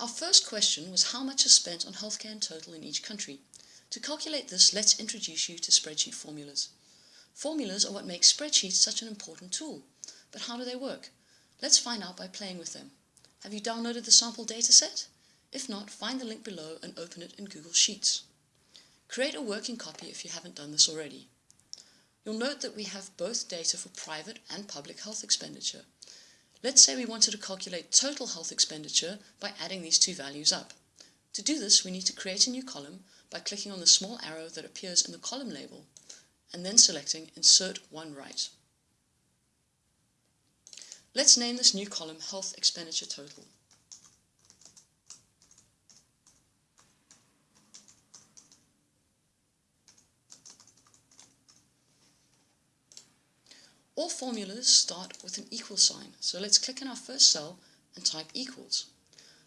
Our first question was how much is spent on healthcare in total in each country. To calculate this, let's introduce you to spreadsheet formulas. Formulas are what make spreadsheets such an important tool. But how do they work? Let's find out by playing with them. Have you downloaded the sample dataset? If not, find the link below and open it in Google Sheets. Create a working copy if you haven't done this already. You'll note that we have both data for private and public health expenditure. Let's say we wanted to calculate total health expenditure by adding these two values up. To do this, we need to create a new column by clicking on the small arrow that appears in the column label and then selecting Insert One Right. Let's name this new column Health Expenditure Total. All formulas start with an equal sign, so let's click on our first cell and type equals.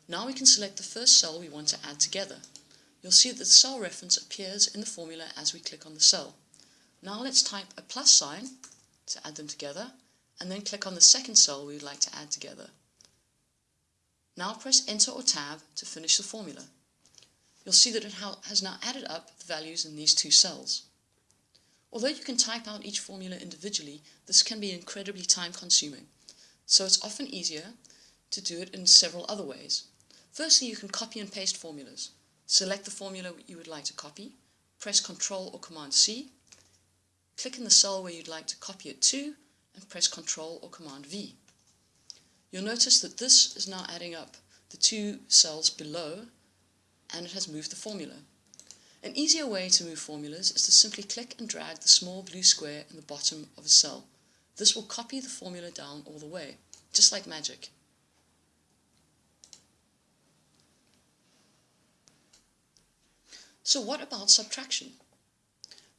Now we can select the first cell we want to add together. You'll see that the cell reference appears in the formula as we click on the cell. Now let's type a plus sign to add them together, and then click on the second cell we would like to add together. Now press Enter or Tab to finish the formula. You'll see that it has now added up the values in these two cells. Although you can type out each formula individually, this can be incredibly time consuming. So it's often easier to do it in several other ways. Firstly, you can copy and paste formulas. Select the formula you would like to copy, press Ctrl or Command C, click in the cell where you'd like to copy it to, and press Ctrl or Command V. You'll notice that this is now adding up the two cells below, and it has moved the formula. An easier way to move formulas is to simply click and drag the small blue square in the bottom of a cell. This will copy the formula down all the way, just like magic. So what about subtraction?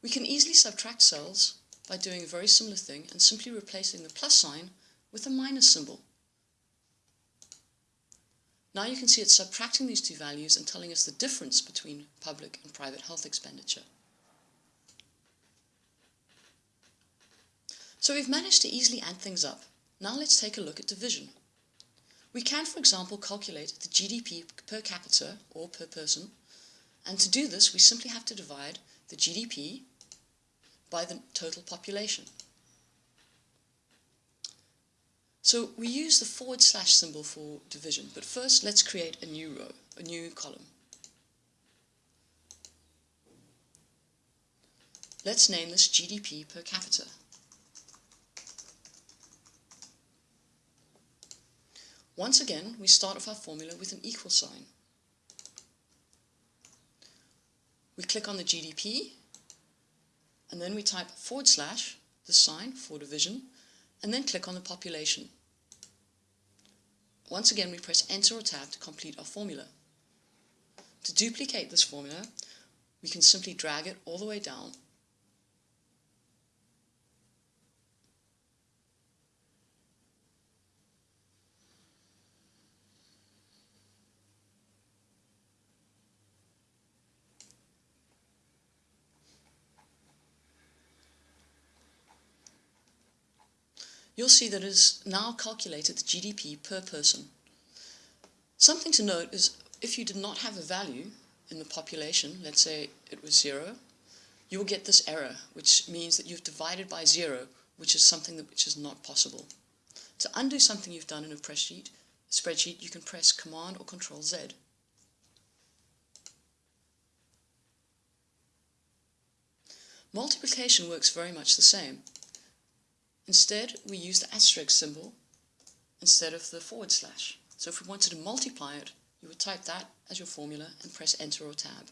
We can easily subtract cells by doing a very similar thing and simply replacing the plus sign with a minus symbol. Now you can see it's subtracting these two values and telling us the difference between public and private health expenditure. So we've managed to easily add things up. Now let's take a look at division. We can, for example, calculate the GDP per capita, or per person, and to do this we simply have to divide the GDP by the total population. So we use the forward slash symbol for division, but first let's create a new row, a new column. Let's name this GDP per capita. Once again, we start off our formula with an equal sign. We click on the GDP, and then we type forward slash, the sign for division, and then click on the population. Once again, we press Enter or Tab to complete our formula. To duplicate this formula, we can simply drag it all the way down you'll see that it is now calculated the GDP per person. Something to note is if you did not have a value in the population, let's say it was zero, you will get this error, which means that you've divided by zero, which is something that which is not possible. To undo something you've done in a spreadsheet, spreadsheet you can press Command or Control Z. Multiplication works very much the same. Instead, we use the asterisk symbol instead of the forward slash. So if we wanted to multiply it, you would type that as your formula and press Enter or Tab.